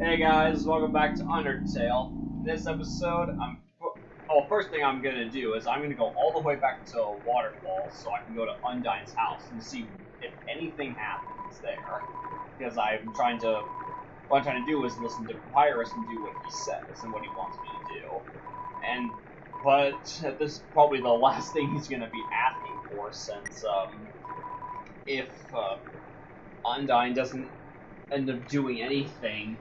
Hey guys, welcome back to Undertale. In this episode, I'm oh, first thing I'm gonna do is I'm gonna go all the way back to Waterfall so I can go to Undyne's house and see if anything happens there. Because I'm trying to what I'm trying to do is listen to Papyrus and do what he says and what he wants me to do. And but this is probably the last thing he's gonna be asking for since um if uh, Undyne doesn't end up doing anything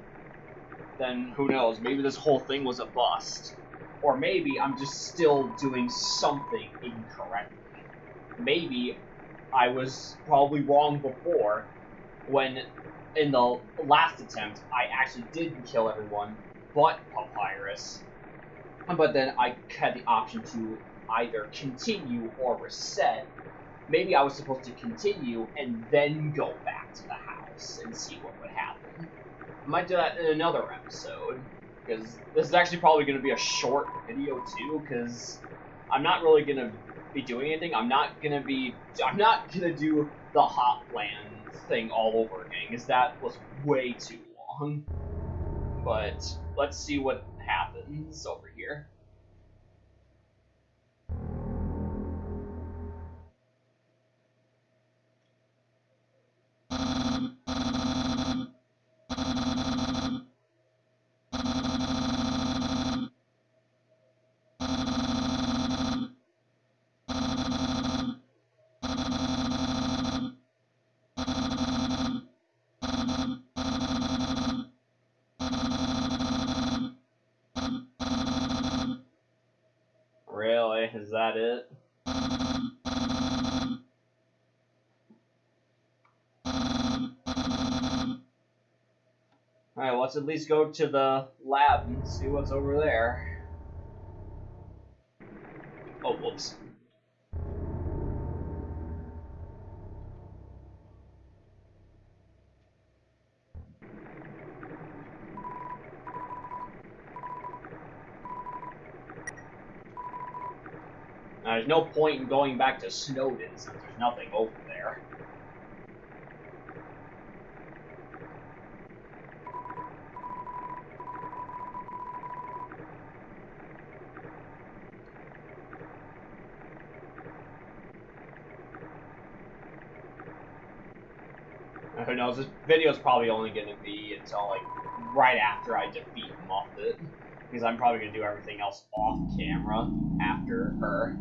then who knows? Maybe this whole thing was a bust. Or maybe I'm just still doing something incorrectly. Maybe I was probably wrong before when in the last attempt I actually did kill everyone but Papyrus. But then I had the option to either continue or reset. Maybe I was supposed to continue and then go back to the house and see what would happen. I might do that in another episode, because this is actually probably going to be a short video too, because I'm not really going to be doing anything. I'm not going to be, I'm not going to do the Hotland thing all over again, because that was way too long. But let's see what happens over here. Really? Is that it? Let's at least go to the lab and see what's over there. Oh, whoops. Now, there's no point in going back to Snowdin since there's nothing over there. Who knows? This video's probably only going to be until, like, right after I defeat Muffet. Because I'm probably going to do everything else off camera after her.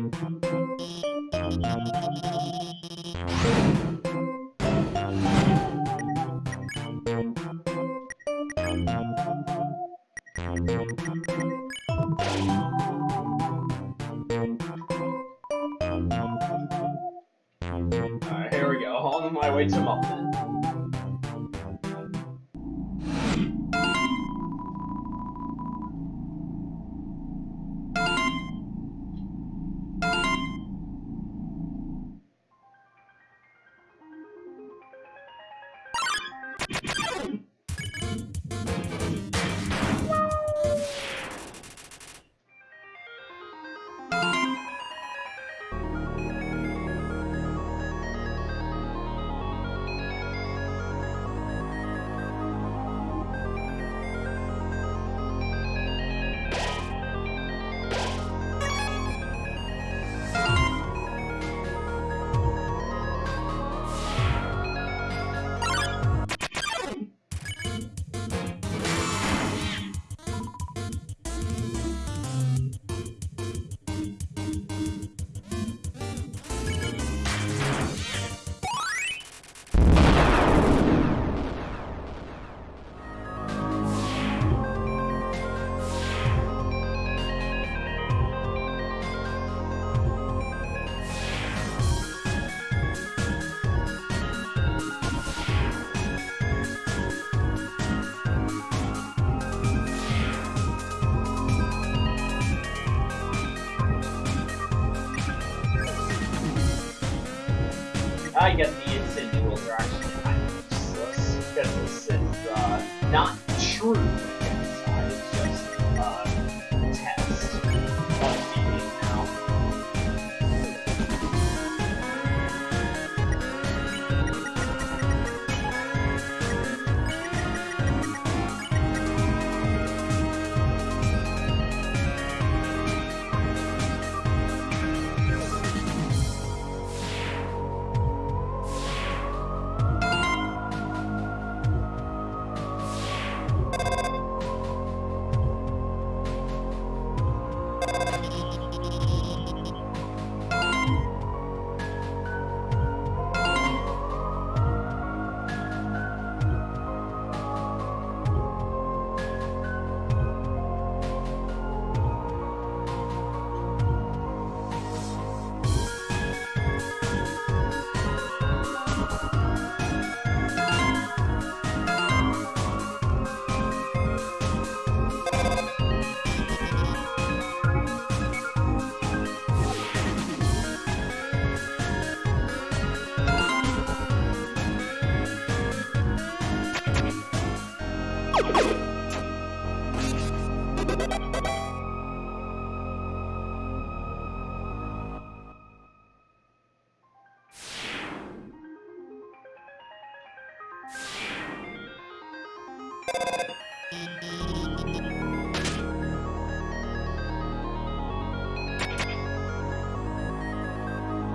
Thank you. I guess the instant noodles are actually kind of useless because this is uh, not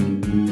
And maybe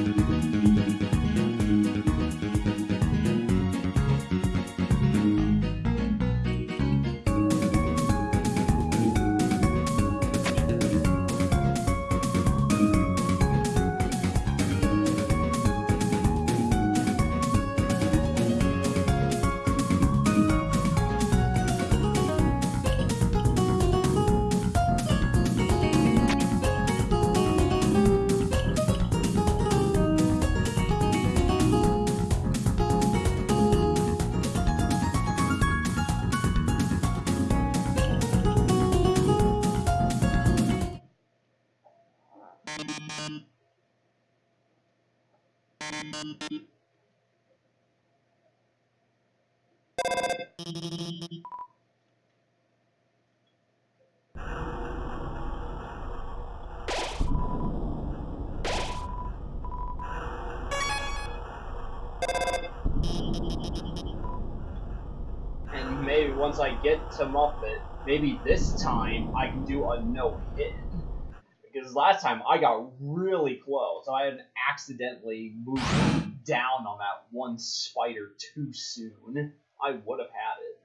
once I get to Muffet, maybe this time I can do a no hit. Because last time I got really close. I had accidentally moved down on that one spider too soon. I would have had it.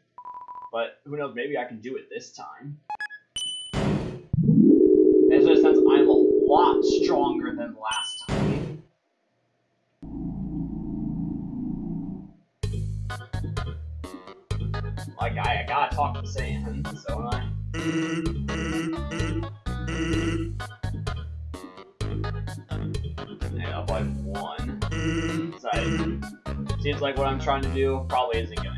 But who knows, maybe I can do it this time. Especially since I'm a lot stronger than last I, gotta talk to Sam, so I. Yeah, up by one. So I- seems like what I'm trying to do probably isn't gonna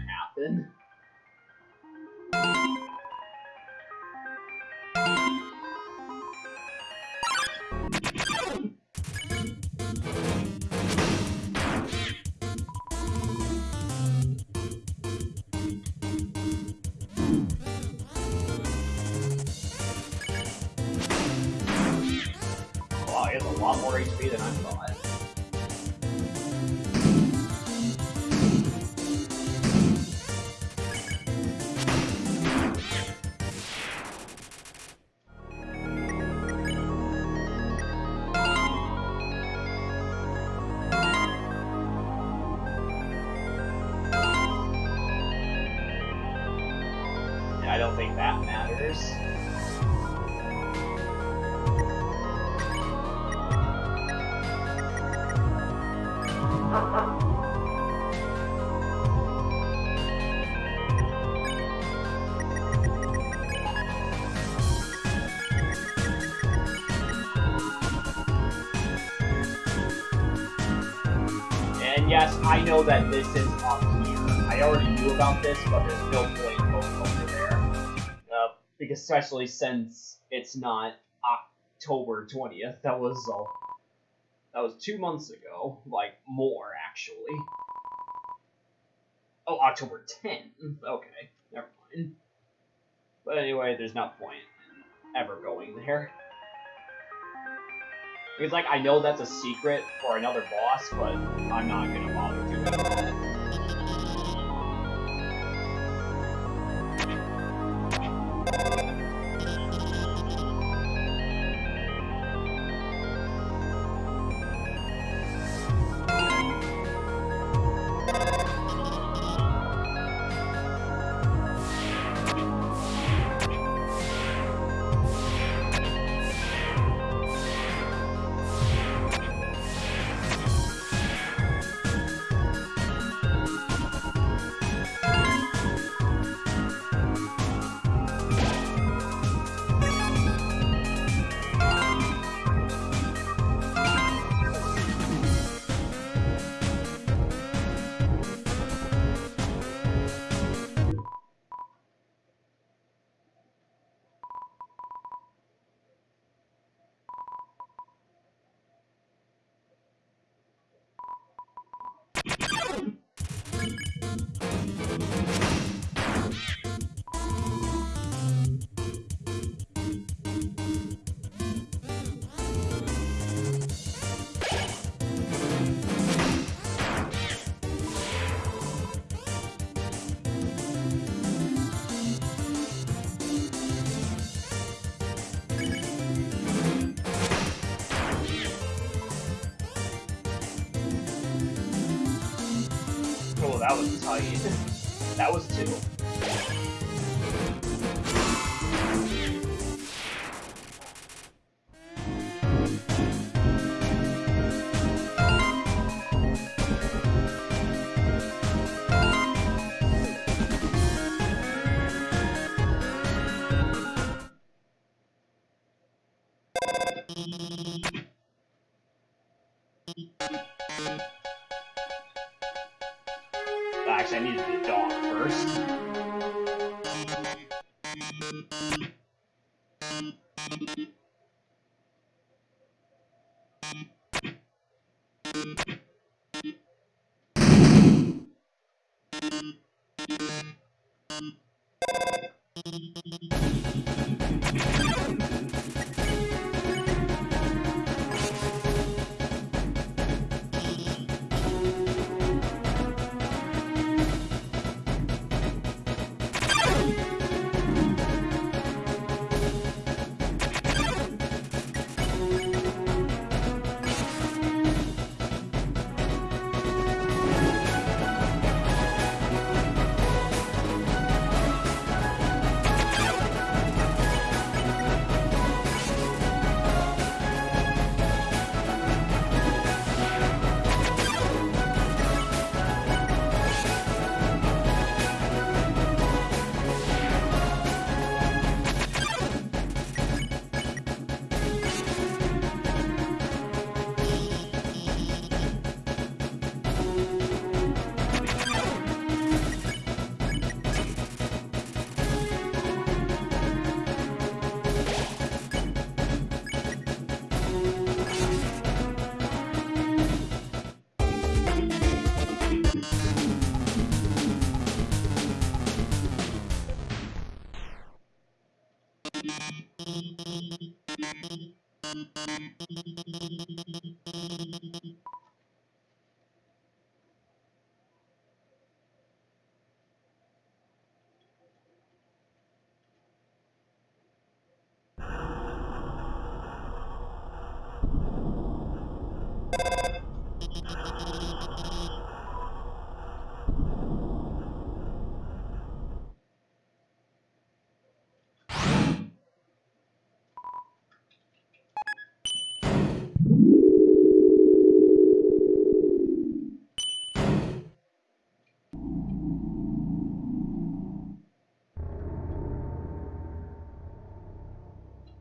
I don't think that matters. And yes, I know that this is up here. I already knew about this, but there's no especially since it's not October 20th, that was a That was two months ago. Like, more, actually. Oh, October 10th. Okay, never mind. But anyway, there's no point ever going there. Because, like, I know that's a secret for another boss, but I'm not gonna bother doing that. That was tight. That was two.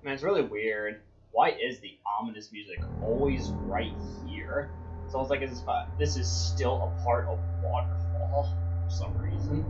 Man, it's really weird. Why is the ominous music always right here? It's almost like it's, uh, this is still a part of Waterfall for some reason.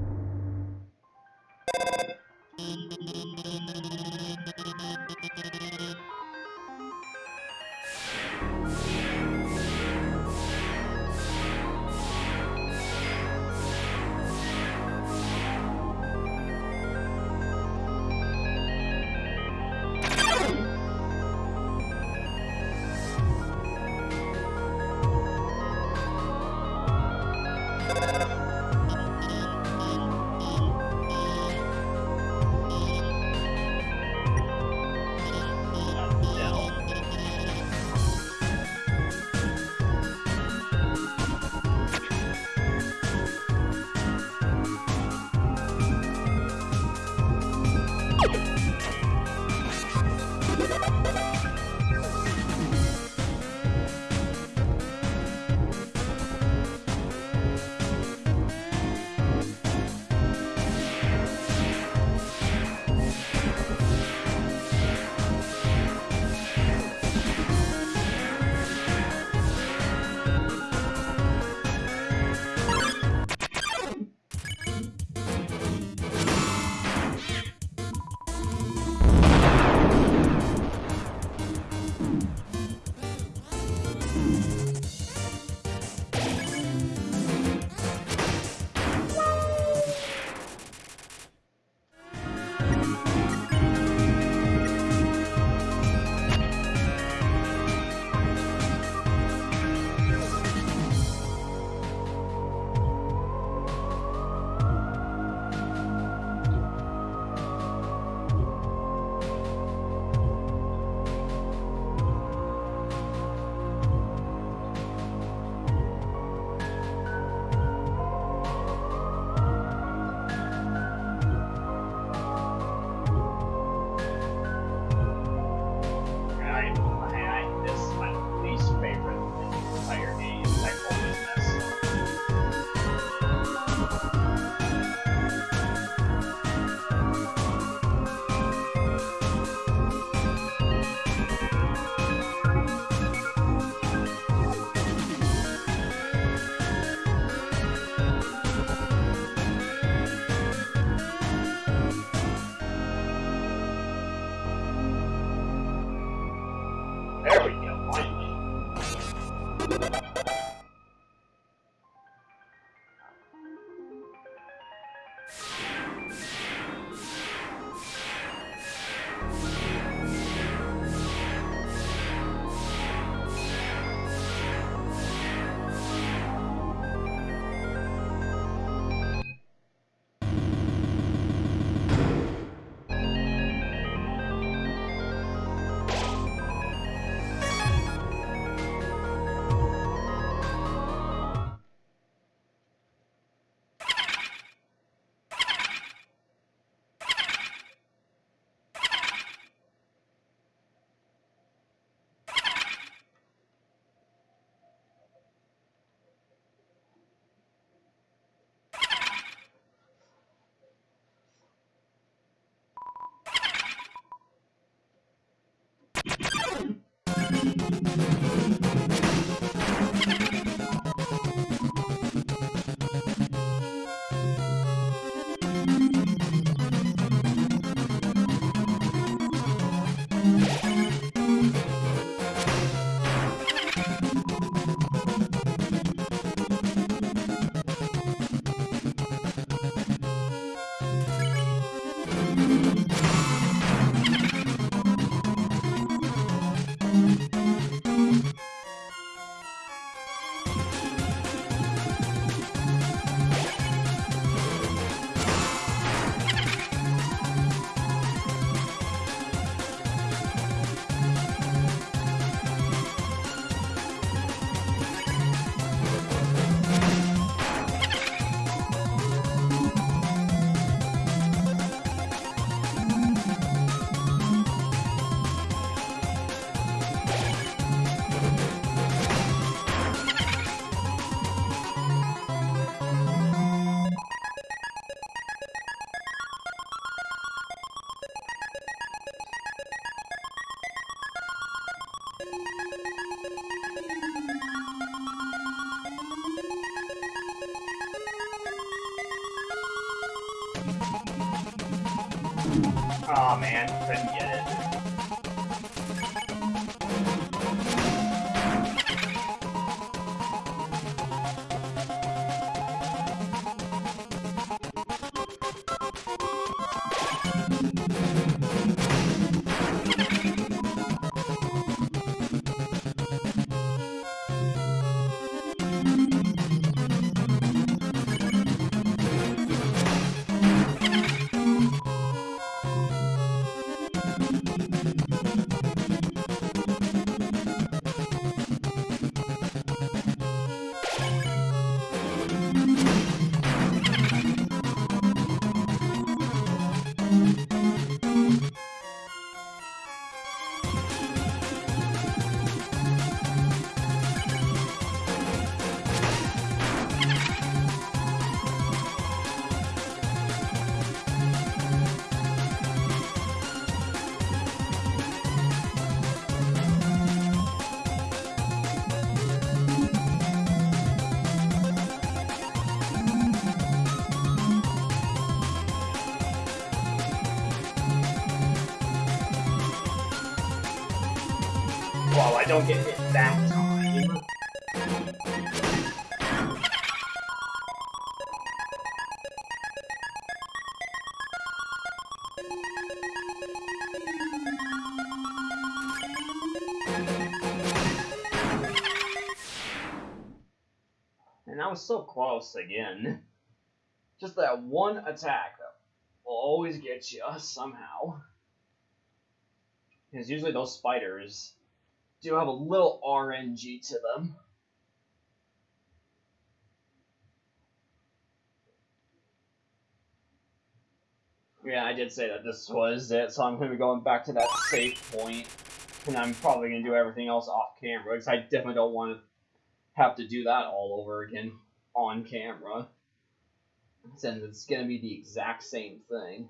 Oh I don't get hit that time. And I was so close again. Just that one attack will always get you somehow. Because usually those spiders do have a little RNG to them. Yeah, I did say that this was it, so I'm going to be going back to that safe point, and I'm probably going to do everything else off camera, because I definitely don't want to have to do that all over again on camera. Since it's going to be the exact same thing.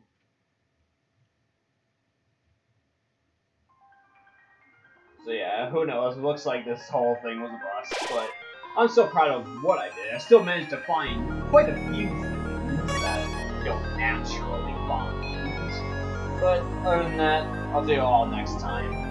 So yeah, who knows? It looks like this whole thing was a bust, but I'm so proud of what I did. I still managed to find quite a few things that don't naturally find. But other than that, I'll do it all next time.